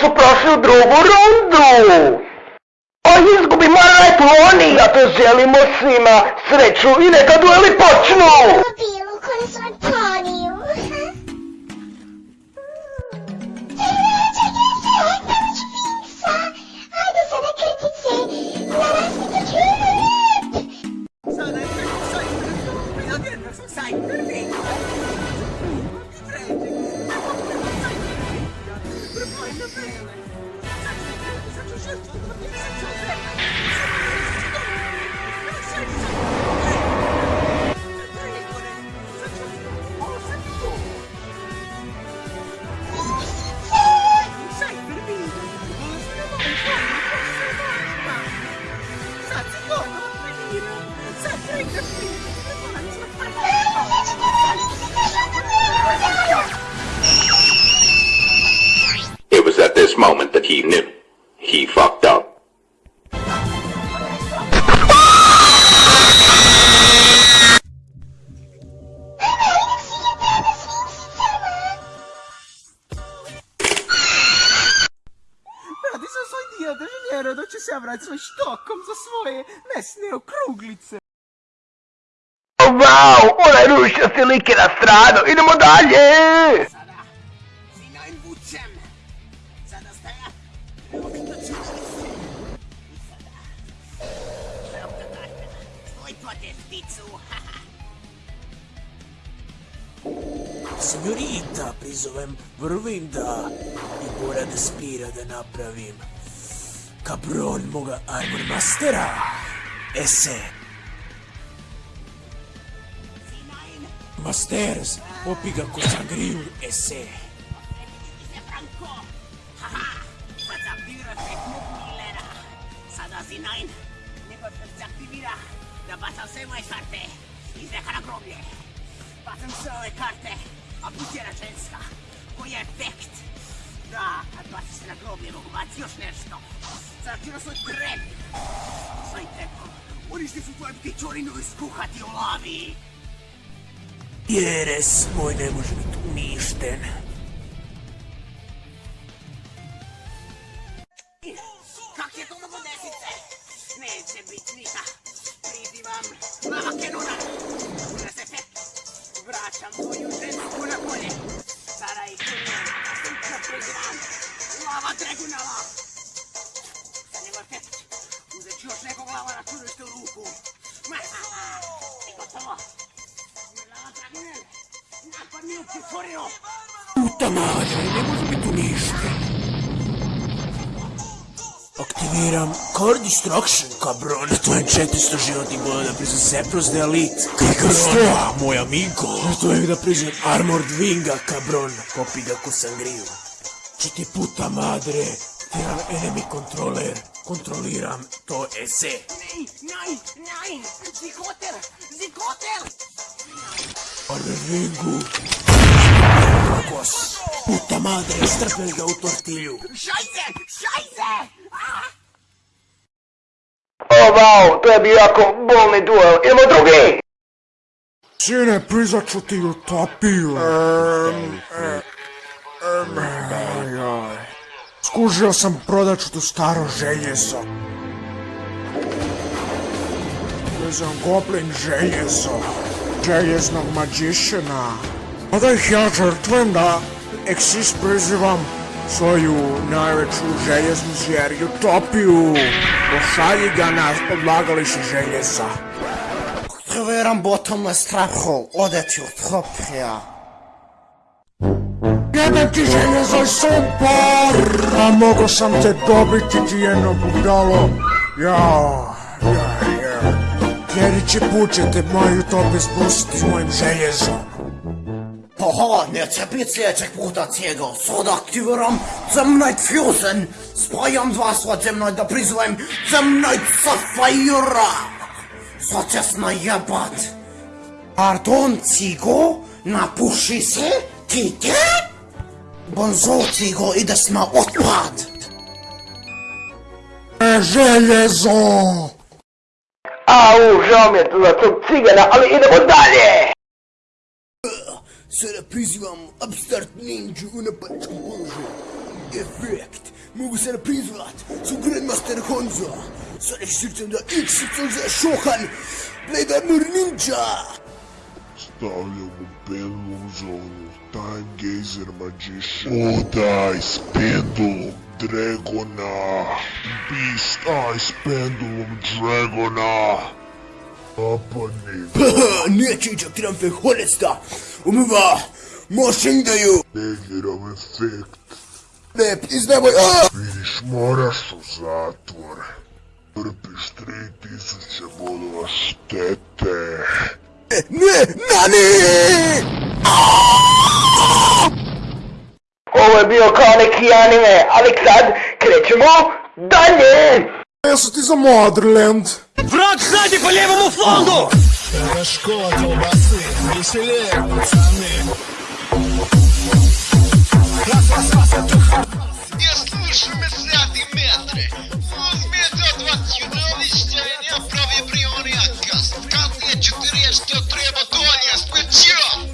su prošli u drugu rundu. A izgubi Maraj Ploni, zato želimo svima sreću i neka dueli počnu! Da će se vrati svoj štokom za svoje mesne okruglice. Wow, onaj rušasti lik je na stranu, idemo dalje! Sada, sinoin vučem. Sada se. I haha. Signorita, prizovem Vrvinda i mora da spira da napravim kabron moga Armor Mastera. Sinoin, Masters, popi ga ko sangriju, se se! Sada Sinoin, nego se aktivira da. Bacam sve ove karte, a plus jedna ženska. Koji je efekt? Da, kad baciš se na groblje mogu baci još nešto. Aktivira svoj trep. Svoj trepom. Uništi su tvoje ptičorinu i skuhati u lavi. Jeres moj ne može biti uništen. U Kiforino. Puta madre, ne može biti uništen. Aktiviram Core Destruction, kabron. To je 400 životnih boda da priznam Sepros de Elite. Kabron, moj amigo. To je da priznam Armored Winga, kabron. Popi ga ko sangriju. Četi puta madre. Aktiviram enemy controller. Kontroliram to ese. Nein, nein, nein. Zikoter, Zikoter. Armored Wingu. Kos. Puta madre, strpeli ga u tortilju. Scheiße. Ah. O wow, to je bio jako bolni duel, idemo drugi! Sine, prizat ću ti utopiju. Skužio sam prodat ću tu staro željezo. Vezam goblin željezo. Željeznog magiciana. A da ih ja žrtvujem da Exis prizivam svoju najveću željeznu zvijer utopiju. Pošalji ga na odlagalište željeza. Aktiviram bottomless trap hole, odeti utopija. Jebem ti željezo i sumpor! A mogo sam te dobiti ti jedno budalo. Jao, ja, ja. Sljedeći put ćete moju utopiju spustiti s mojim željezom. Pahane czepice płotacego, sodaktywram, ze mną fusen, spajam was, od ze mną dopryzłem, ze mną safajura! Zaczesna jabat! Pardon, cigo? Napuszy się? Kite? Bonzo, cigo, idziesz na odpad! Żelazo! Au, żołnierz, to za cygana, ale idę dalej! Sarapis vam upstart ninja una pačka božja. Efekt, mogu se naprizvat, su Grandmaster Honzo. Sada šircem da XYZ šohan, Blade Armor Ninja. Stavljamo pendulum zonu, Time tá, Gazer Magician, Oda Ice Pendulum Dragona, Beast ah, Ice Pendulum Dragona. Apa ne? Neće iđak tram fe holesta. Mošindaju! negiram efekt. Ne, priznajmoj! A! Vidiš, moraš u zatvor. Trpiš 3000 bodova štete. Ne, nani! Ovo je bio kao neki anime, ali sad krećemo dalje! Ja sam ti za Motherland. Враг сзади по левому флангу! Это школа колбасы, веселее, пацаны. Раз, раз, раз, это Не слышу мерзляты метры. Он метод от юновища и не прави приониакас. В конце четыре, что треба доня спечем.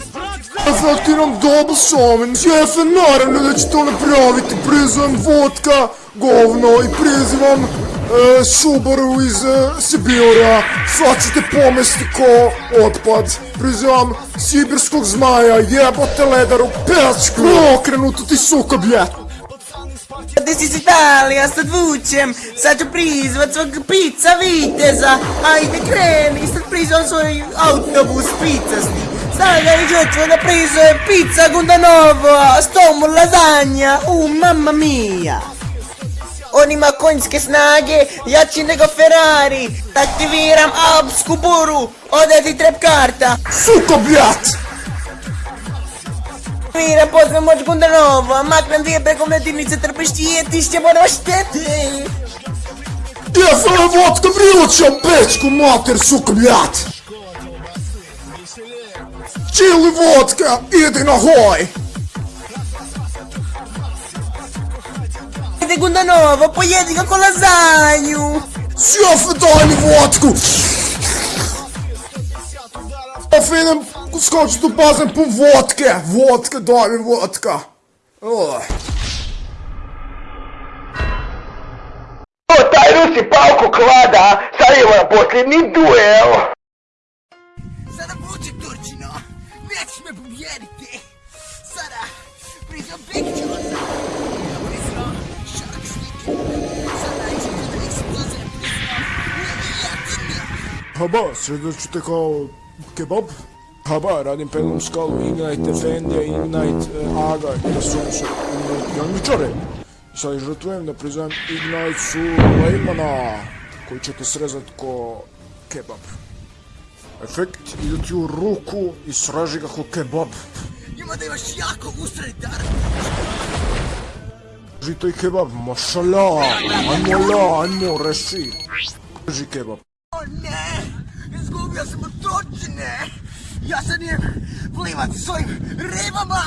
Фakt är de dubbelsåven, chefen har den, что направить och водка, vilket pris en e, Subaru iz e, Sibira. Sad ćete pomesti ko otpad. Prizivam sibirskog zmaja, jebote ledaru, pečku. Okrenuto ti suka bljet. This is Italija, sad vučem, sad ću prizvat svog pizza viteza, ajde kreni, sad prizvam svoj autobus pizzasti. Sada da prizvam pizza Gundanova, s tom lasagna, u mamma mia. On ima konjske snage, jači nego Ferrari, aktiviram alpsku buru, ode ti trep karta. Suka bljet! Mira, pozna moć Gundanova, maknem dvije preko mletinice, trpiš tijetišće, moraš šteti. Jefele vodka vrilućem pečku mater suka bljet! Čili vodka, idi na hoj! segunda nuova, poi edica con la zaino. Si affidani vodku. Афина, скочето пазен по vodka! Vodka, дай ми водка. Ой. se palco klada, saiu na posljednji duel. Sada vuče Turčino, nećeš me tem! Хаба, средочите као кебаб? Хаба, радим пеном скал, Игнайт, Ефендија, Игнайт, Ага, да сум со јаничаре. сад жртвувам да признаем Игнайт су Леймана, кој ќе те срезат ко кебаб. Ефект, иде ти у руку и сражи како кебаб. Има да имаш јако усред дар. Кажи тој кебаб, машала, ајмо ла, ајмо, реши. Кажи кебаб. О, не! Izgubio sam od Turčine! Ja sad nijem plivat svojim ribama!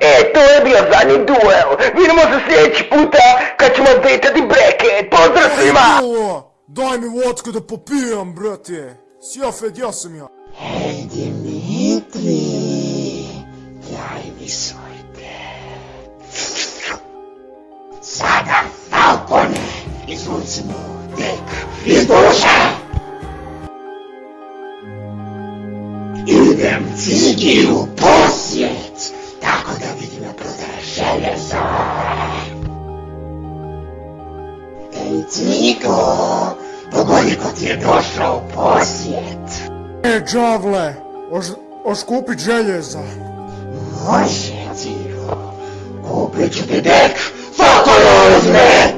E, to je bio zadnji duel. Vidimo se sljedeći puta kad ćemo zvetati breket. Pozdrav svima! Daj mi vodku da popijam, brate. Sjafed, ja sam ja. Hej Dimitri, daj mi swój dek. Zadam tak na i zwróć mu dek i duszę. Ilbym figił posieć, tak odawid na proza żelezo. Ej, Cniku, dogoni kot je došao posjet. E, džavle, oš, oš kupit željeza. Može, cigo, kupit ću ti dek, Falcone uzme!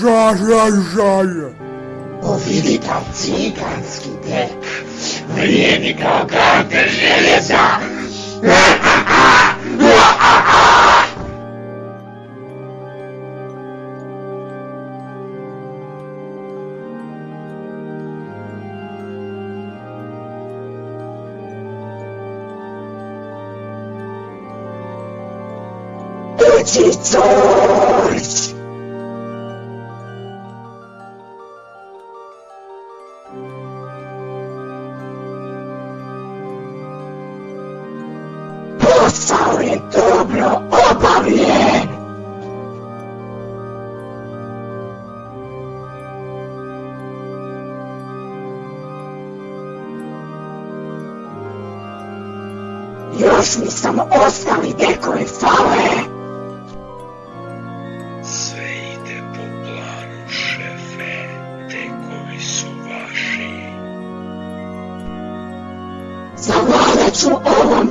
Žaj, žaj, žaj. Vidi tam ciganski dek, vrijedi kao karte željeza. 地蔵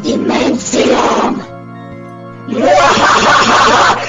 Immensium!